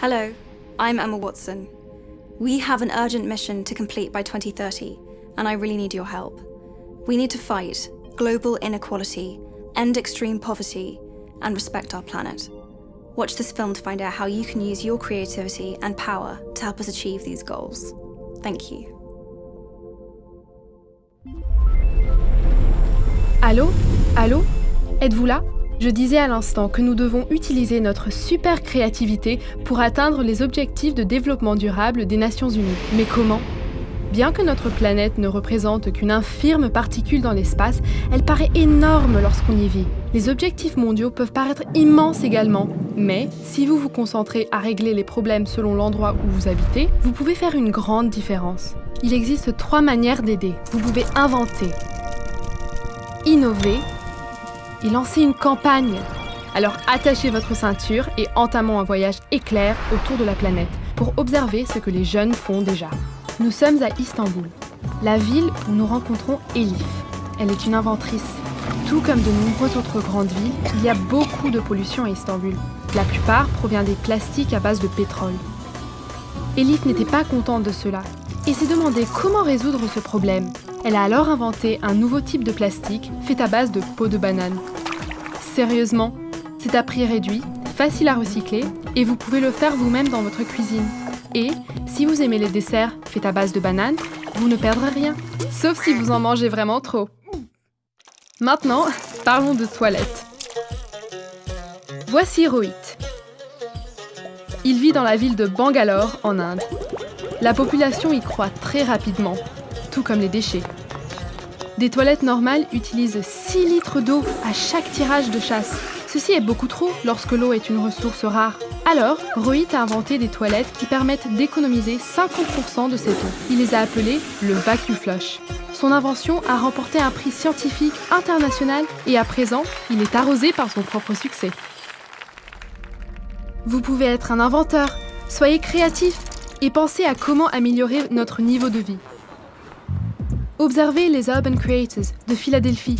Hello, I'm Emma Watson. We have an urgent mission to complete by 2030, and I really need your help. We need to fight global inequality, end extreme poverty, and respect our planet. Watch this film to find out how you can use your creativity and power to help us achieve these goals. Thank you. Allô Allô Êtes-vous là Je disais à l'instant que nous devons utiliser notre super créativité pour atteindre les objectifs de développement durable des Nations Unies. Mais comment? Bien que notre planète ne représente qu'une infirme particule dans l'espace, elle paraît énorme lorsqu'on y vit. Les objectifs mondiaux peuvent paraître immenses également, mais si vous vous concentrez à régler les problèmes selon l'endroit où vous habitez, vous pouvez faire une grande différence. Il existe trois manières d'aider. Vous pouvez inventer, innover et lancer une campagne. Alors attachez votre ceinture et entamons un voyage éclair autour de la planète pour observer ce que les jeunes font déjà. Nous sommes à Istanbul, la ville où nous rencontrons Elif. Elle est une inventrice. Tout comme de nombreuses autres grandes villes, il y a beaucoup de pollution à Istanbul. La plupart provient des plastiques à base de pétrole. Elif n'était pas contente de cela et s'est demandé comment résoudre ce problème. Elle a alors inventé un nouveau type de plastique fait à base de peau de banane. Sérieusement, c'est à prix réduit, facile à recycler et vous pouvez le faire vous-même dans votre cuisine. Et si vous aimez les desserts faits à base de banane, vous ne perdrez rien, sauf si vous en mangez vraiment trop. Maintenant, parlons de toilettes. Voici Rohit. Il vit dans la ville de Bangalore, en Inde. La population y croît très rapidement, tout comme les déchets. Des toilettes normales utilisent 6 litres d'eau à chaque tirage de chasse. Ceci est beaucoup trop lorsque l'eau est une ressource rare. Alors, Rohit a inventé des toilettes qui permettent d'économiser 50% de cette eau. Il les a appelées le Vacuum Flush. Son invention a remporté un prix scientifique international et à présent, il est arrosé par son propre succès. Vous pouvez être un inventeur, soyez créatif et pensez à comment améliorer notre niveau de vie. Observez les Urban Creators de Philadelphie.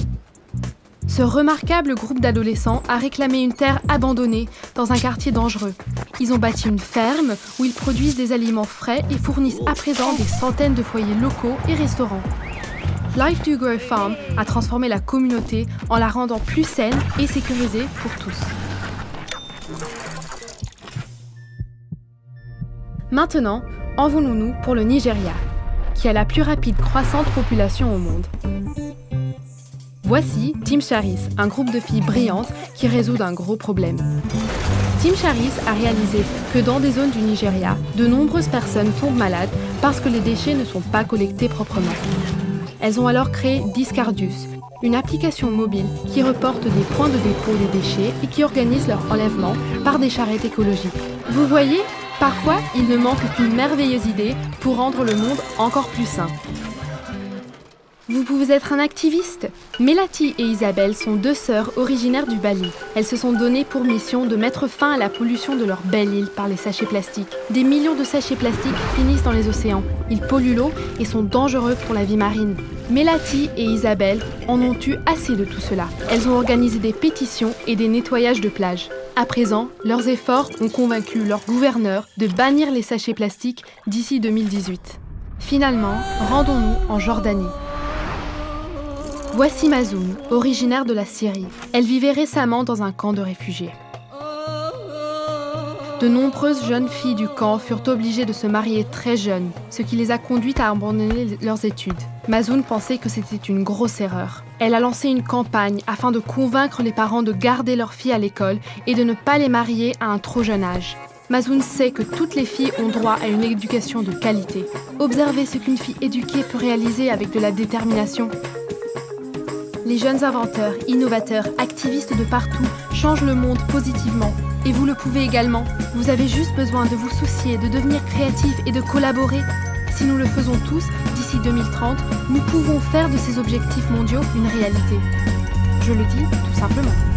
Ce remarquable groupe d'adolescents a réclamé une terre abandonnée dans un quartier dangereux. Ils ont bâti une ferme où ils produisent des aliments frais et fournissent à présent des centaines de foyers locaux et restaurants. Life Do Grow Farm a transformé la communauté en la rendant plus saine et sécurisée pour tous. Maintenant, envolons-nous pour le Nigeria, qui a la plus rapide croissante population au monde. Voici Team Charis, un groupe de filles brillantes qui résout un gros problème. Team Charis a réalisé que dans des zones du Nigeria, de nombreuses personnes tombent malades parce que les déchets ne sont pas collectés proprement. Elles ont alors créé Discardius, une application mobile qui reporte des points de dépôt des déchets et qui organise leur enlèvement par des charrettes écologiques. Vous voyez, Parfois, il ne manque qu'une merveilleuse idée pour rendre le monde encore plus sain. Vous pouvez être un activiste Melati et Isabelle sont deux sœurs originaires du Bali. Elles se sont données pour mission de mettre fin à la pollution de leur belle île par les sachets plastiques. Des millions de sachets plastiques finissent dans les océans. Ils polluent l'eau et sont dangereux pour la vie marine. Melati et Isabelle en ont eu assez de tout cela. Elles ont organisé des pétitions et des nettoyages de plages. À présent, leurs efforts ont convaincu leur gouverneur de bannir les sachets plastiques d'ici 2018. Finalement, rendons-nous en Jordanie. Voici Mazoun, originaire de la Syrie. Elle vivait récemment dans un camp de réfugiés. De nombreuses jeunes filles du camp furent obligées de se marier très jeunes, ce qui les a conduites à abandonner leurs études. Mazoun pensait que c'était une grosse erreur. Elle a lancé une campagne afin de convaincre les parents de garder leurs filles à l'école et de ne pas les marier à un trop jeune âge. Mazoun sait que toutes les filles ont droit à une éducation de qualité. Observez ce qu'une fille éduquée peut réaliser avec de la détermination. Les jeunes inventeurs, innovateurs, activistes de partout changent le monde positivement. Et vous le pouvez également. Vous avez juste besoin de vous soucier, de devenir créatif et de collaborer. Si nous le faisons tous, d'ici 2030, nous pouvons faire de ces objectifs mondiaux une réalité. Je le dis tout simplement.